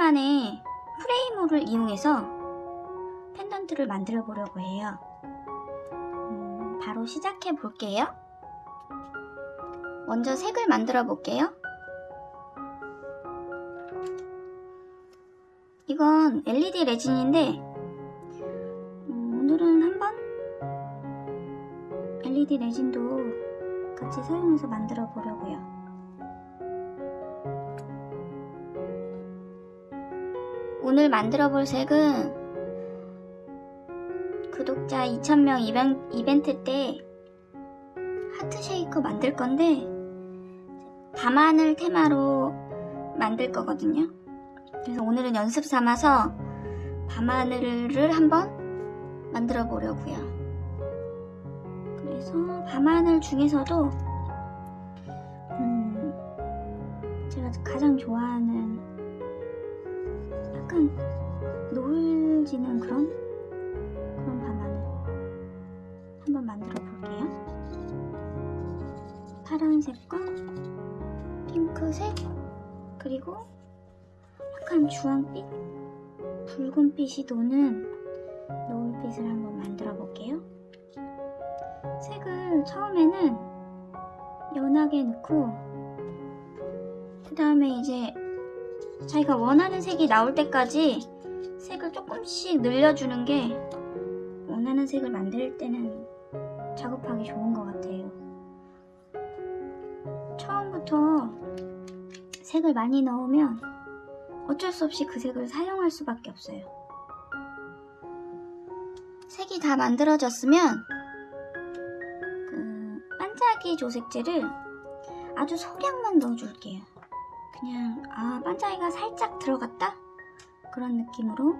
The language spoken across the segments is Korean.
오랜만에 프레이모를 이용해서 펜던트를 만들어 보려고 해요. 음, 바로 시작해 볼게요. 먼저 색을 만들어 볼게요. 이건 LED 레진인데 음, 오늘은 한번 LED 레진도 같이 사용해서 만들어 보려고요. 오늘 만들어 볼 색은 구독자 2000명 이벤, 이벤트 때 하트 쉐이커 만들 건데 밤하늘 테마로 만들 거거든요. 그래서 오늘은 연습 삼아서 밤하늘을 한번 만들어 보려고요. 그래서 밤하늘 중에서도 음, 제가 가장 좋아하는 약간 노을 지는 그런 그런 밤하늘 한번 만들어 볼게요. 파란색과 핑크색 그리고 약간 주황빛, 붉은빛이 도는 노을빛을 한번 만들어 볼게요. 색을 처음에는 연하게 넣고 그 다음에 이제 자기가 원하는 색이 나올 때까지 색을 조금씩 늘려주는 게 원하는 색을 만들 때는 작업하기 좋은 것 같아요. 처음부터 색을 많이 넣으면 어쩔 수 없이 그 색을 사용할 수밖에 없어요. 색이 다 만들어졌으면 그 반짝이 조색제를 아주 소량만 넣어줄게요. 그냥 아 반짝이가 살짝 들어갔다 그런 느낌으로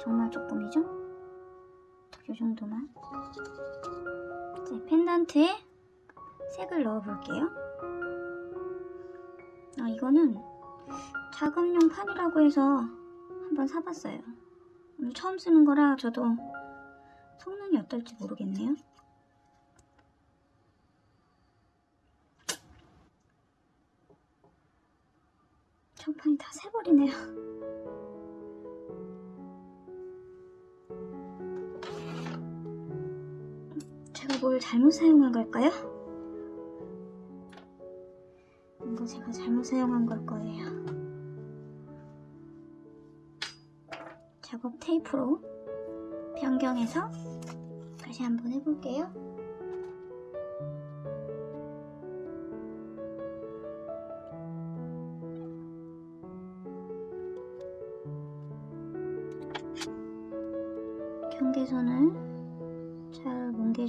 정말 조금이죠? 이 정도만 이제 펜던트에 색을 넣어볼게요. 아 이거는 작업용 판이라고 해서 한번 사봤어요. 오늘 처음 쓰는 거라 저도 성능이 어떨지 모르겠네요. 칠판이 다 새버리네요. 제가 뭘 잘못 사용한 걸까요? 이거 제가 잘못 사용한 걸 거예요. 작업 테이프로 변경해서 다시 한번 해볼게요.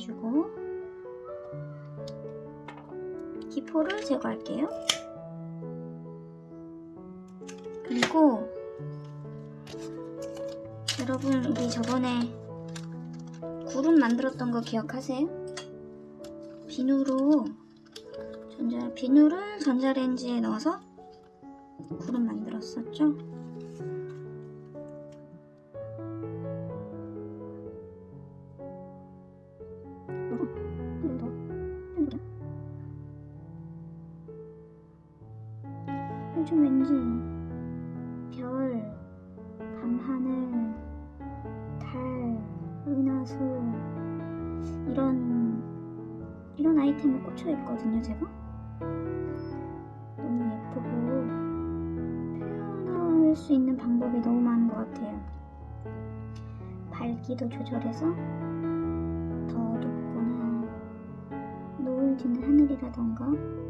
잘 뭉개주고 기포를 제거할게요. 그리고 여러분 우리 저번에 구름 만들었던 거 기억하세요? 비누로 전자 비누를 전자레인지에 넣어서 구름 만들었었죠? 요즘 왠지 별, 밤하늘, 달, 은하수 이런 이런 아이템에 꽂혀 있거든요, 제가. 너무 예쁘고 표현할 수 있는 방법이 너무 많은 것 같아요. 밝기도 조절해서 더 어둡거나 노을 지는 하늘이라던가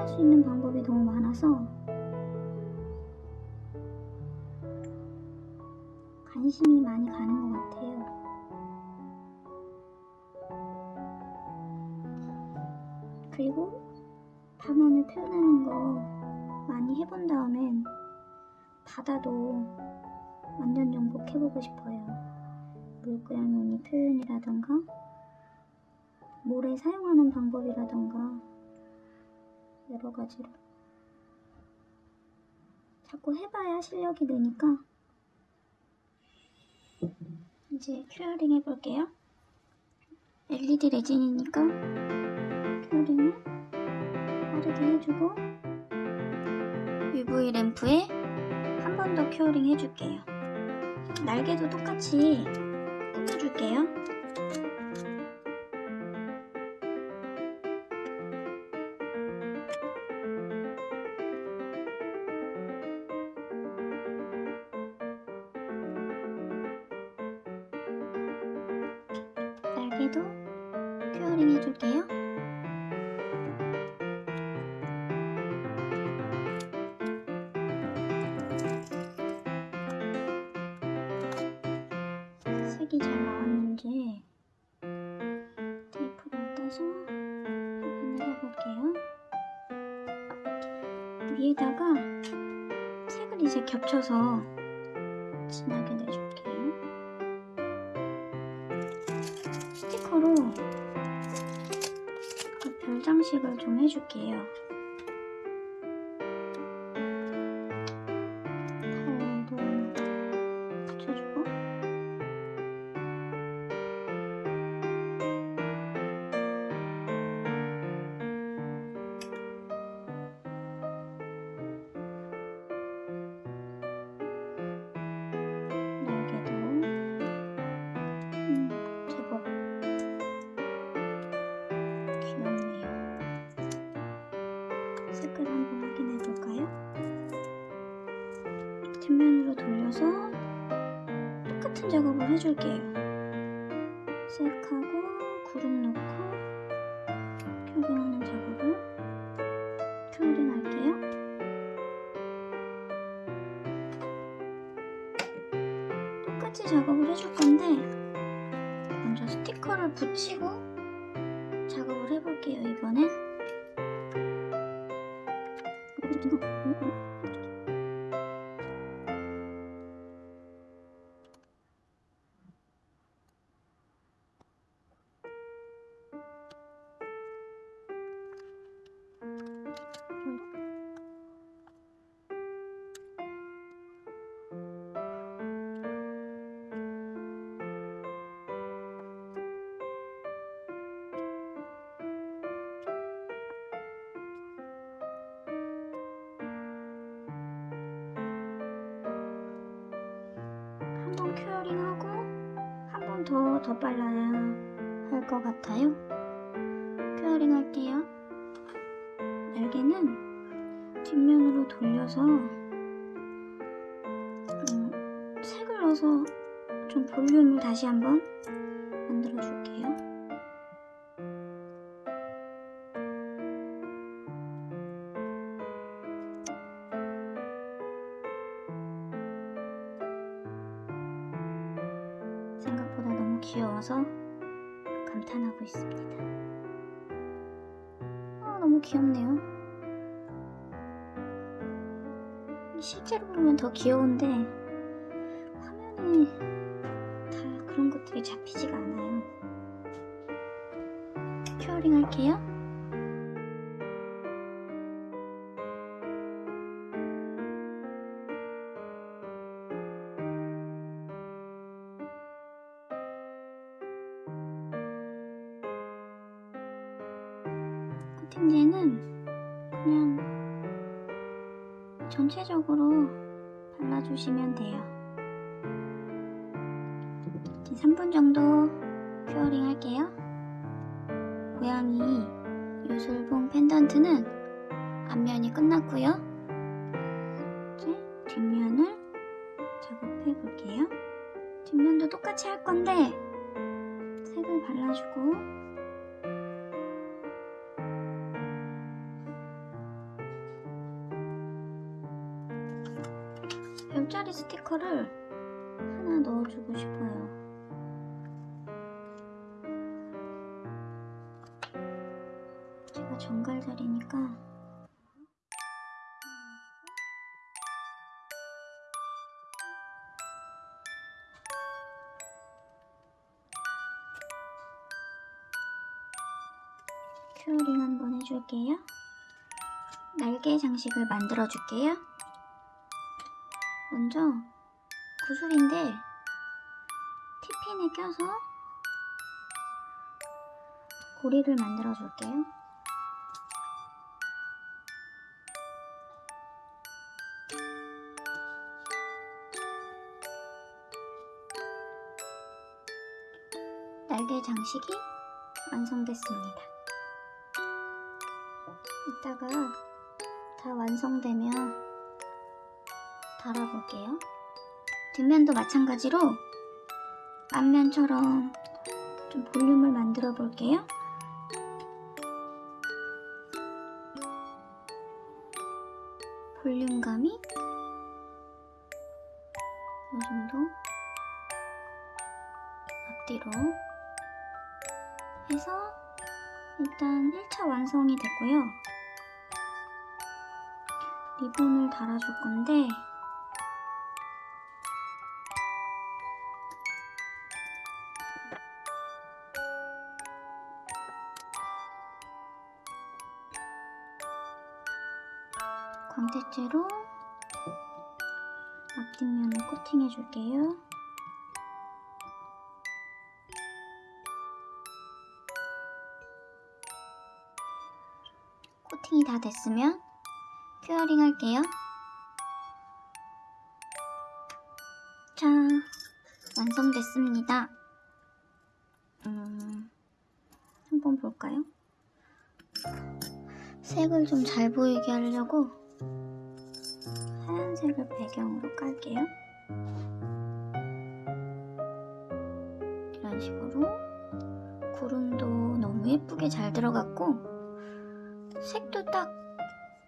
할 수 있는 방법이 너무 많아서 관심이 많이 가는 것 같아요. 그리고 밤하늘 표현하는 거 많이 해본 다음엔 바다도 완전 정복해보고 싶어요. 물고양이 표현이라던가 모래 사용하는 방법이라던가 여러 가지로 자꾸 해봐야 실력이 느니까 이제 curing 해볼게요. LED 레진이니까 curing을 빠르게 해주고 UV 램프에 한 번 더 큐어링 해줄게요. 날개도 똑같이 꾸며줄게요. 색이 잘 나왔는지 테이프를 떼서 확인을 해볼게요. 위에다가 색을 이제 겹쳐서 진하게 내줄게요. 스티커로 그 별 장식을 좀 해줄게요. 뒷면으로 돌려서 똑같은 작업을 해줄게요. 색하고 구름 넣고 큐링하는 작업을 큐링 할게요. 똑같이 작업을 해줄 건데 먼저 스티커를 붙이고 작업을 해볼게요 이번엔 더더 발라야 할 것 같아요. 큐어링 할게요. 날개는 뒷면으로 돌려서 음, 색을 넣어서 좀 볼륨을 다시 한번 만들어 줄게요. 실제로 보면 더 귀여운데 화면에 다 그런 것들이 잡히지가 않아요. 큐어링 할게요. 코팅제는 그냥 전체적으로 발라주시면 돼요. 이제 3분 정도 큐어링 할게요. 고양이 요술봉 펜던트는 앞면이 끝났고요. 이제 뒷면을 작업해 볼게요. 뒷면도 똑같이 할 건데 색을 발라주고 별자리 스티커를 하나 넣어주고 싶어요. 제가 정갈 자리니까 큐어링 한번 해줄게요. 날개 장식을 만들어 줄게요. 먼저 구슬인데 티핀에 껴서 고리를 만들어 줄게요. 날개 장식이 완성됐습니다. 이따가 다 완성되면 달아볼게요. 뒷면도 마찬가지로 앞면처럼 좀 볼륨을 만들어 볼게요. 볼륨감이 이 정도 앞뒤로 해서 일단 1차 완성이 됐고요. 리본을 달아줄 건데 광택제로 앞뒷면을 코팅해 줄게요. 코팅이 다 됐으면 큐어링 할게요. 자, 완성됐습니다. 음, 한번 볼까요? 색을 좀 잘 보이게 하려고 하얀색을 배경으로 깔게요. 이런 식으로 구름도 너무 예쁘게 잘 들어갔고 색도 딱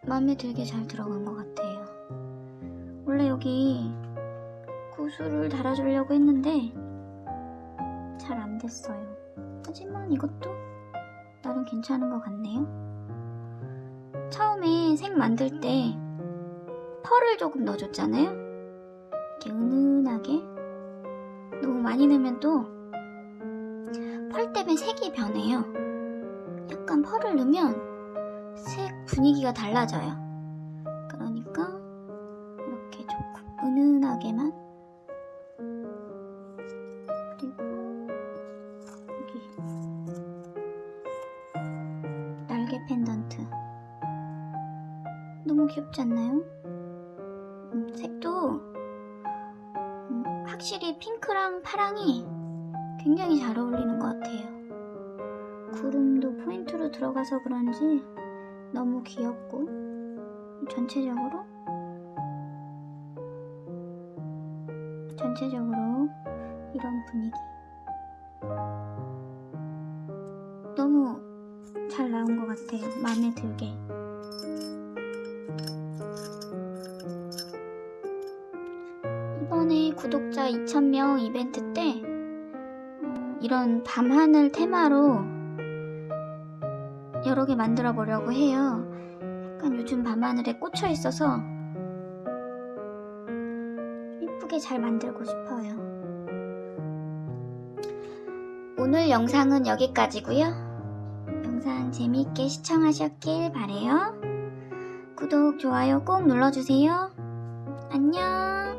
마음에 들게 잘 들어간 것 같아요. 원래 여기 구슬을 달아주려고 했는데 잘 안 됐어요. 하지만 이것도 나름 괜찮은 것 같네요. 처음에 색 만들 때 펄을 조금 넣어줬잖아요. 이렇게 은은하게 너무 많이 넣으면 또 펄 때문에 색이 변해요. 약간 펄을 넣으면 색 분위기가 달라져요. 그러니까 이렇게 조금 은은하게만 그리고 여기 날개 펜던트 너무 귀엽지 않나요? 핑크랑 파랑이 굉장히 잘 어울리는 것 같아요. 구름도 포인트로 들어가서 그런지 너무 귀엽고 전체적으로 전체적으로 이런 분위기 너무 잘 나온 것 같아요. 마음에 들게. 2,000명 이벤트 때 어, 이런 밤하늘 테마로 여러 개 만들어 보려고 해요. 약간 요즘 밤하늘에 꽂혀 있어서 예쁘게 잘 만들고 싶어요. 오늘 영상은 여기까지고요. 영상 재미있게 시청하셨길 바래요. 구독, 좋아요 꼭 눌러주세요. 안녕.